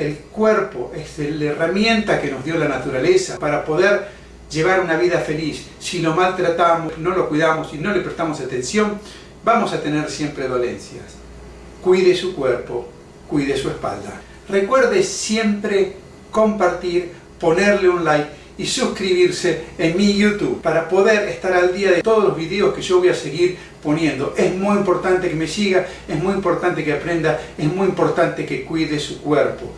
el cuerpo es la herramienta que nos dio la naturaleza para poder llevar una vida feliz. Si lo maltratamos, no lo cuidamos y no le prestamos atención, vamos a tener siempre dolencias. Cuide su cuerpo, cuide su espalda. Recuerde siempre compartir, ponerle un like y suscribirse en mi YouTube para poder estar al día de todos los videos que yo voy a seguir poniendo. Es muy importante que me siga, es muy importante que aprenda, es muy importante que cuide su cuerpo.